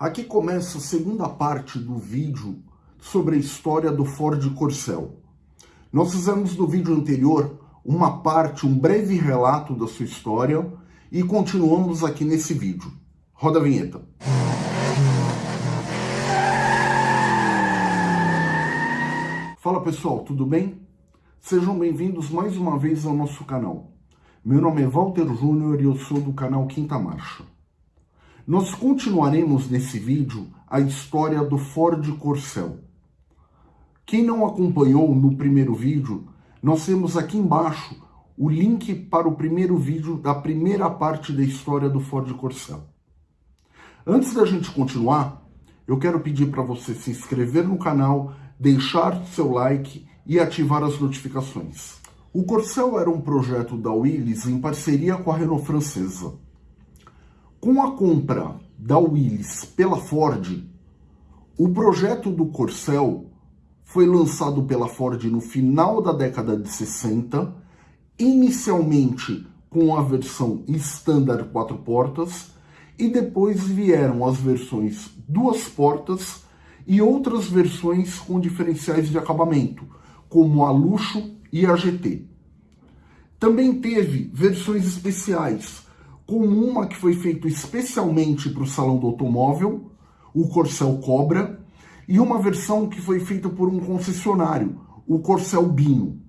Aqui começa a segunda parte do vídeo sobre a história do Ford Corcel. Nós fizemos no vídeo anterior uma parte, um breve relato da sua história e continuamos aqui nesse vídeo. Roda a vinheta. Fala pessoal, tudo bem? Sejam bem-vindos mais uma vez ao nosso canal. Meu nome é Walter Júnior e eu sou do canal Quinta Marcha. Nós continuaremos nesse vídeo a história do Ford Corcel. Quem não acompanhou no primeiro vídeo, nós temos aqui embaixo o link para o primeiro vídeo da primeira parte da história do Ford Corcel. Antes da gente continuar, eu quero pedir para você se inscrever no canal, deixar seu like e ativar as notificações. O Corcel era um projeto da Willys em parceria com a Renault francesa. Com a compra da Willys pela Ford, o projeto do Corcel foi lançado pela Ford no final da década de 60, inicialmente com a versão Standard 4 portas, e depois vieram as versões duas portas e outras versões com diferenciais de acabamento, como a Luxo e a GT. Também teve versões especiais, como uma que foi feita especialmente para o Salão do Automóvel, o Corcel Cobra, e uma versão que foi feita por um concessionário, o Corcel Bino.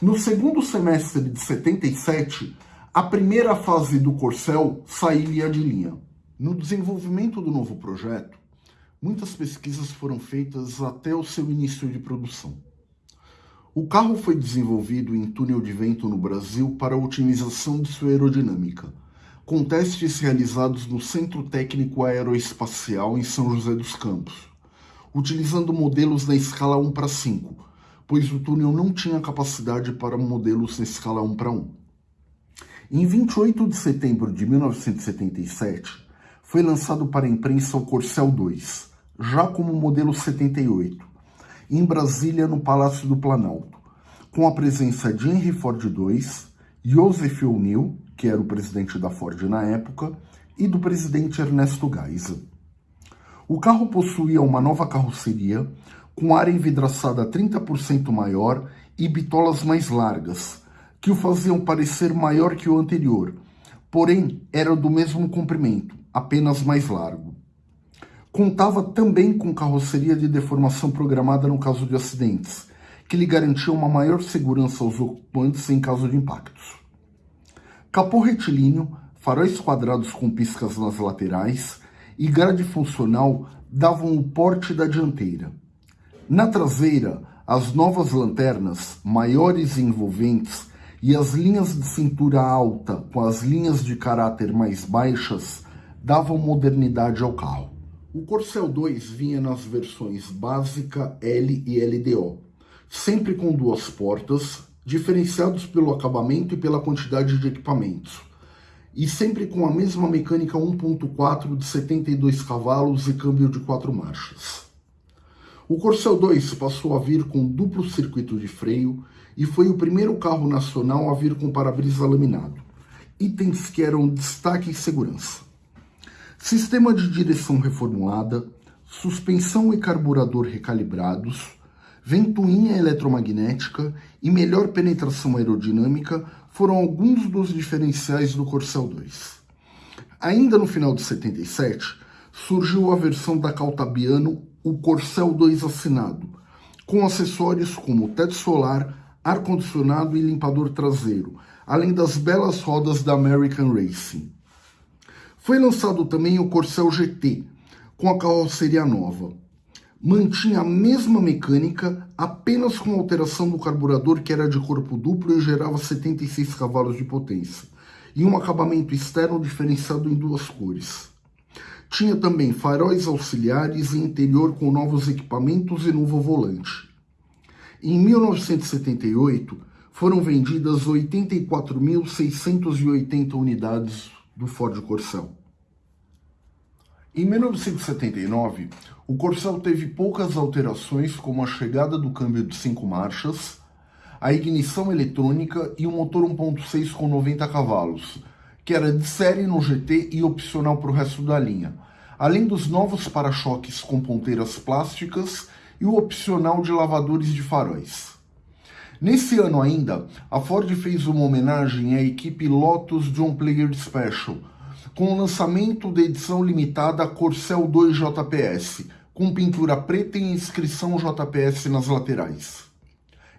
No segundo semestre de 77, a primeira fase do Corcel sairia de linha. No desenvolvimento do novo projeto, muitas pesquisas foram feitas até o seu início de produção. O carro foi desenvolvido em túnel de vento no Brasil para otimização de sua aerodinâmica, com testes realizados no Centro Técnico Aeroespacial em São José dos Campos, utilizando modelos na escala 1 para 5, pois o túnel não tinha capacidade para modelos na escala 1 para 1. Em 28 de setembro de 1977, foi lançado para a imprensa o Corcel 2, já como modelo 78, em Brasília, no Palácio do Planalto, com a presença de Henry Ford II, Joseph O'Neill, que era o presidente da Ford na época, e do presidente Ernesto Geisel. O carro possuía uma nova carroceria, com área envidraçada 30% maior e bitolas mais largas, que o faziam parecer maior que o anterior, porém era do mesmo comprimento, apenas mais largo. Contava também com carroceria de deformação programada no caso de acidentes, que lhe garantia uma maior segurança aos ocupantes em caso de impactos. Capô retilíneo, faróis quadrados com piscas nas laterais e grade funcional davam o porte da dianteira. Na traseira, as novas lanternas, maiores e envolventes, e as linhas de cintura alta com as linhas de caráter mais baixas davam modernidade ao carro. O Corcel 2 vinha nas versões básica, L e LDO, sempre com duas portas, diferenciados pelo acabamento e pela quantidade de equipamentos, e sempre com a mesma mecânica 1.4 de 72 cavalos e câmbio de quatro marchas. O Corcel 2 passou a vir com duplo circuito de freio e foi o primeiro carro nacional a vir com para-brisa laminado, itens que eram destaque e segurança. Sistema de direção reformulada, suspensão e carburador recalibrados, ventoinha eletromagnética e melhor penetração aerodinâmica foram alguns dos diferenciais do Corcel 2. Ainda no final de 77, surgiu a versão da Caltabiano, o Corcel 2 assinado, com acessórios como teto solar, ar-condicionado e limpador traseiro, além das belas rodas da American Racing. Foi lançado também o Corcel GT, com a carroceria nova. Mantinha a mesma mecânica, apenas com alteração do carburador que era de corpo duplo e gerava 76 cavalos de potência, e um acabamento externo diferenciado em duas cores. Tinha também faróis auxiliares e interior com novos equipamentos e novo volante. Em 1978, foram vendidas 84.680 unidades do Ford Corcel. Em 1979, o Corcel teve poucas alterações, como a chegada do câmbio de cinco marchas, a ignição eletrônica e o motor 1.6 com 90 cavalos, que era de série no GT e opcional para o resto da linha, além dos novos para-choques com ponteiras plásticas e o opcional de lavadores de faróis. Nesse ano ainda, a Ford fez uma homenagem à equipe Lotus John Player Special, com o lançamento da edição limitada Corcel 2 JPS, com pintura preta e inscrição JPS nas laterais.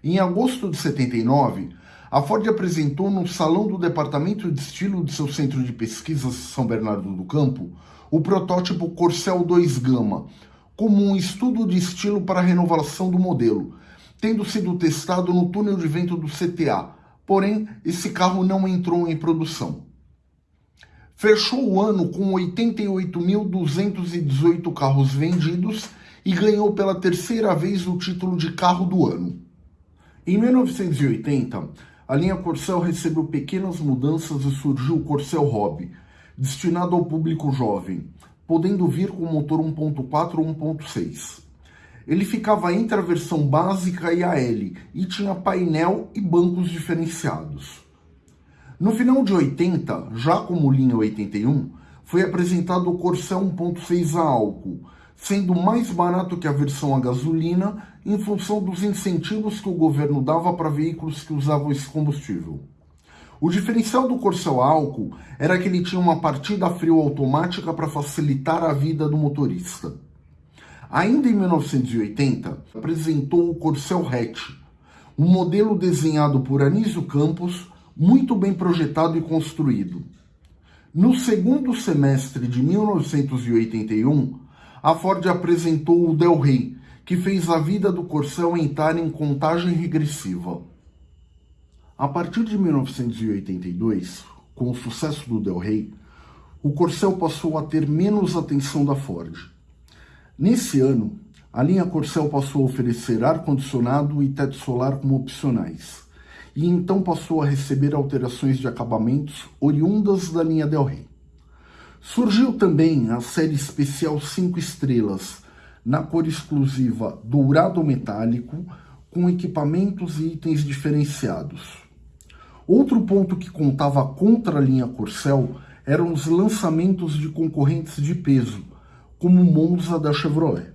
Em agosto de 79, a Ford apresentou no Salão do Departamento de Estilo de seu Centro de Pesquisas São Bernardo do Campo o protótipo Corcel 2 Gama, como um estudo de estilo para a renovação do modelo, tendo sido testado no túnel de vento do CTA, porém esse carro não entrou em produção. Fechou o ano com 88.218 carros vendidos e ganhou pela terceira vez o título de carro do ano. Em 1980, a linha Corcel recebeu pequenas mudanças e surgiu o Corcel Hobby, destinado ao público jovem, podendo vir com motor 1.4 ou 1.6. Ele ficava entre a versão básica e a L e tinha painel e bancos diferenciados. No final de 80, já como linha 81, foi apresentado o Corcel 1.6 a álcool, sendo mais barato que a versão a gasolina em função dos incentivos que o governo dava para veículos que usavam esse combustível. O diferencial do Corcel a álcool era que ele tinha uma partida frio automática para facilitar a vida do motorista. Ainda em 1980, apresentou o Corcel Hatch, um modelo desenhado por Anísio Campos muito bem projetado e construído. No segundo semestre de 1981, a Ford apresentou o Del Rey, que fez a vida do Corcel entrar em contagem regressiva. A partir de 1982, com o sucesso do Del Rey, o Corcel passou a ter menos atenção da Ford. Nesse ano, a linha Corcel passou a oferecer ar-condicionado e teto solar como opcionais e então passou a receber alterações de acabamentos oriundas da linha Del Rey. Surgiu também a série especial 5 estrelas, na cor exclusiva dourado metálico, com equipamentos e itens diferenciados. Outro ponto que contava contra a linha Corcel eram os lançamentos de concorrentes de peso, como Monza da Chevrolet.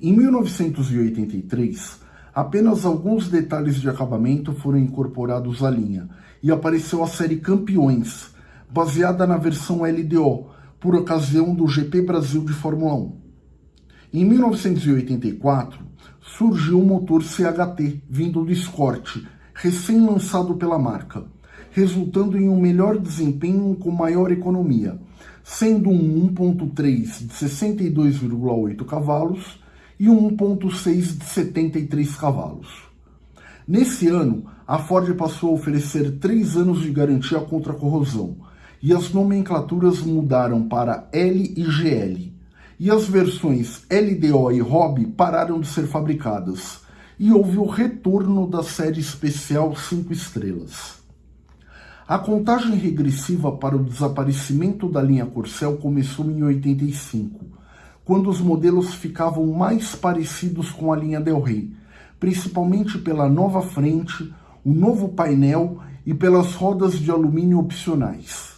Em 1983, Apenas alguns detalhes de acabamento foram incorporados à linha e apareceu a série Campeões, baseada na versão LDO, por ocasião do GP Brasil de Fórmula 1. Em 1984, surgiu o motor CHT vindo do Escort, recém-lançado pela marca, resultando em um melhor desempenho com maior economia, sendo um 1.3 de 62,8 cavalos e um 1.6 de 73 cavalos. Nesse ano, a Ford passou a oferecer 3 anos de garantia contra a corrosão, e as nomenclaturas mudaram para L e GL, e as versões LDO e Hobby pararam de ser fabricadas, e houve o retorno da série especial 5 estrelas. A contagem regressiva para o desaparecimento da linha Corcel começou em 85, quando os modelos ficavam mais parecidos com a linha Del Rey, principalmente pela nova frente, o novo painel e pelas rodas de alumínio opcionais.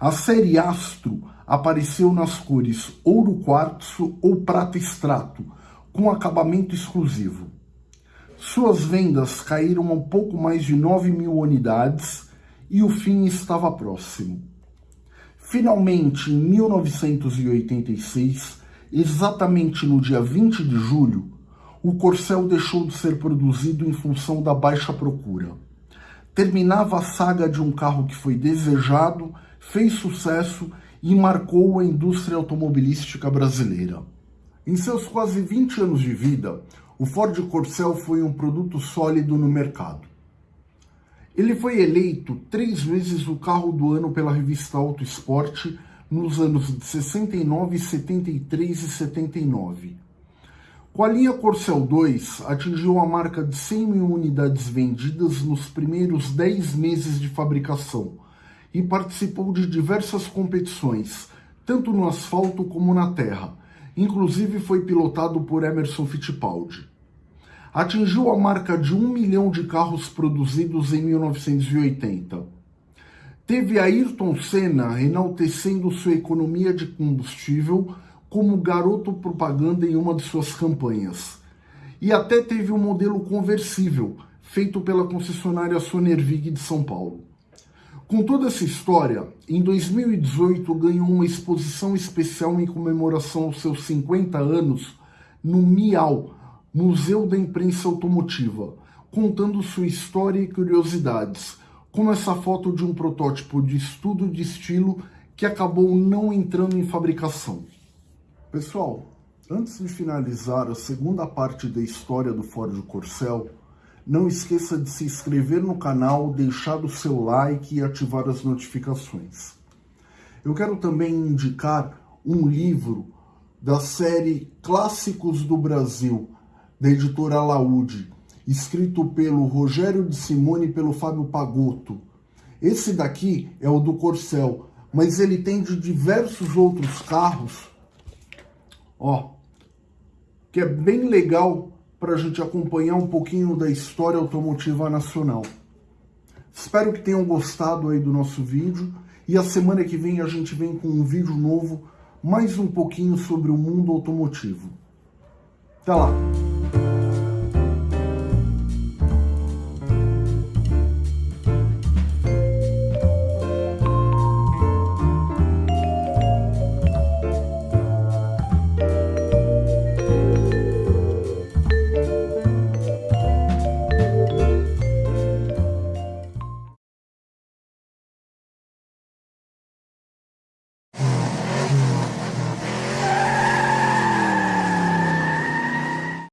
A série Astro apareceu nas cores ouro quartzo ou prata extrato, com acabamento exclusivo. Suas vendas caíram a um pouco mais de 9 mil unidades e o fim estava próximo. Finalmente, em 1986, Exatamente no dia 20 de julho, o Corcel deixou de ser produzido em função da baixa procura. Terminava a saga de um carro que foi desejado, fez sucesso e marcou a indústria automobilística brasileira. Em seus quase 20 anos de vida, o Ford Corcel foi um produto sólido no mercado. Ele foi eleito três vezes o carro do ano pela revista Auto Esporte nos anos de 69, 73 e 79. Com a linha Corcel 2, atingiu a marca de 100 mil unidades vendidas nos primeiros 10 meses de fabricação e participou de diversas competições, tanto no asfalto como na terra. Inclusive foi pilotado por Emerson Fittipaldi. Atingiu a marca de 1 milhão de carros produzidos em 1980 teve Ayrton Senna enaltecendo sua economia de combustível como garoto propaganda em uma de suas campanhas. E até teve um modelo conversível, feito pela concessionária Sonervig de São Paulo. Com toda essa história, em 2018 ganhou uma exposição especial em comemoração aos seus 50 anos no MIAU, Museu da Imprensa Automotiva, contando sua história e curiosidades, como essa foto de um protótipo de estudo de estilo que acabou não entrando em fabricação. Pessoal, antes de finalizar a segunda parte da história do Ford Corcel, não esqueça de se inscrever no canal, deixar o seu like e ativar as notificações. Eu quero também indicar um livro da série Clássicos do Brasil, da editora Laude, escrito pelo Rogério de Simone e pelo Fábio Pagotto. Esse daqui é o do Corcel, mas ele tem de diversos outros carros, ó, que é bem legal para a gente acompanhar um pouquinho da história automotiva nacional. Espero que tenham gostado aí do nosso vídeo e a semana que vem a gente vem com um vídeo novo, mais um pouquinho sobre o mundo automotivo. Até lá!